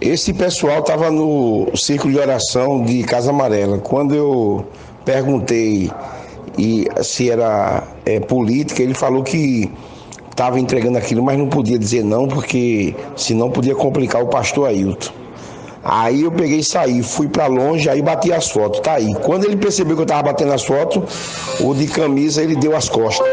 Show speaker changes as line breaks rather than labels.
Esse pessoal estava no círculo de oração de Casa Amarela. Quando eu perguntei e se era é, política, ele falou que estava entregando aquilo, mas não podia dizer não, porque senão podia complicar o pastor Ailton. Aí eu peguei e saí, fui para longe, aí bati as fotos, tá aí. Quando ele percebeu que eu estava batendo as fotos, o de camisa ele deu as costas.